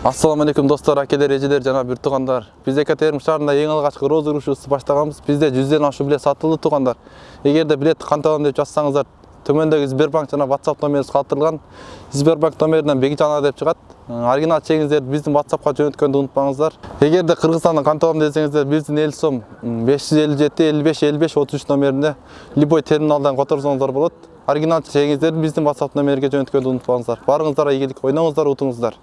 Ассаламу алейкум достар әкелер эжелер жана бир туугандар биз екатерин шаарында эң алгачкы розыгрышты бастағанбыз. Баштаганбыз бизде жүздөн ашуу билет сатылды туугандар эгерде билетті канталам деп жазсаңыздар төмөндөгү сбербанк жана whatsapp номерибиз калтырылган сбербанк номеринен бекжанова деп чыгат оригинал чегиңиздерди биздин whatsappка жөнөткөндү унутпаңыздар эгерде кыргызстандын канталам десеңиздер биздин эл сом беш жүз элүү жети элүү беш элүү беш отуз үч любой терминалдан которсоңуздар болот оригинал чегиңиздерди биздин whatsapp номериге жөнөткөндү унутпаңыздар барыңыздар ийгилик ойноңуздар утуңуздар